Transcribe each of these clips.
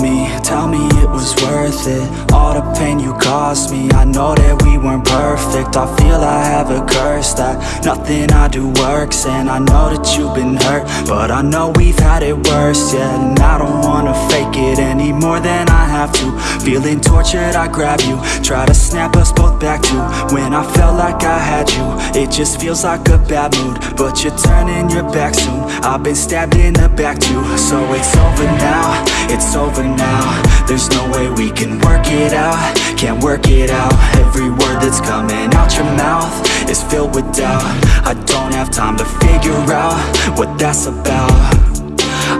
me, tell me it was worth it. All the pain you caused me, I know that we weren't perfect. I feel I have a curse that nothing I do works. And I know that you've been hurt, but I know we've had it worse. Yeah, and I don't wanna fake it any more than have to Feeling tortured, I grab you, try to snap us both back to When I felt like I had you, it just feels like a bad mood But you're turning your back soon, I've been stabbed in the back too. So it's over now, it's over now. There's no way we can work it out, can't work it out. Every word that's coming out your mouth is filled with doubt. I don't have time to figure out what that's about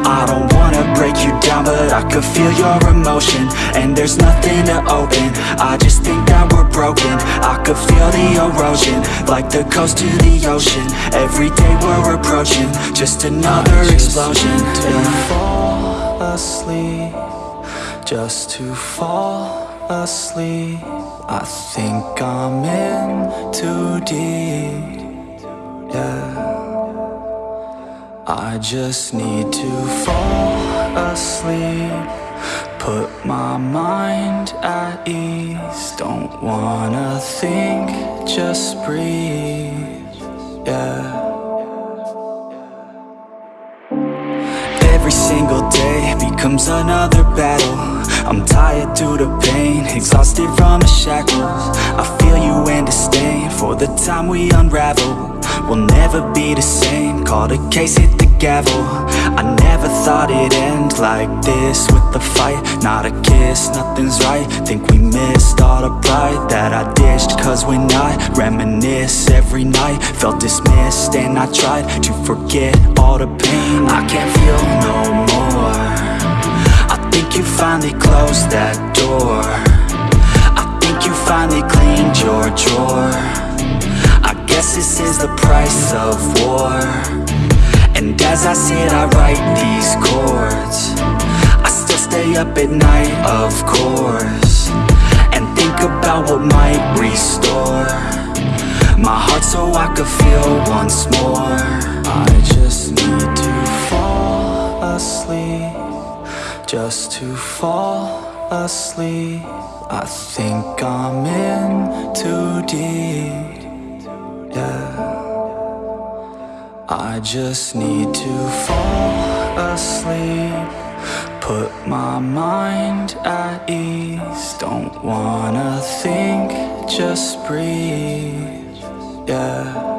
I don't wanna break you down but I could feel your emotion. And there's nothing to open. I just think that we're broken. I could feel the erosion Like the coast to the ocean. Every day we're approaching Just another explosion. to fall asleep Just to fall asleep. I think I'm in too deep I just need to fall asleep. Put my mind at ease. Don't wanna think, just breathe. Yeah. Every single day becomes another battle I'm tired due the pain, exhausted from the shackles. I feel you in disdain for the time we unravel. We'll never be the same Call the case, hit the gavel. I never thought it'd end like this With a fight, not a kiss, nothing's right. Think we missed all the pride that I dished Cause when I reminisce every night Felt dismissed and I tried to forget all the pain. I can't feel no more think you finally closed that door. I think you finally cleaned your drawer. I guess this is the price of war. And as I sit I write these chords. I still stay up at night, of course And think about what might restore My heart so I could feel once more. I just need Just to fall asleep I think I'm in too deep. Yeah. I just need to fall asleep. Put my mind at ease. Don't wanna think, just breathe. Yeah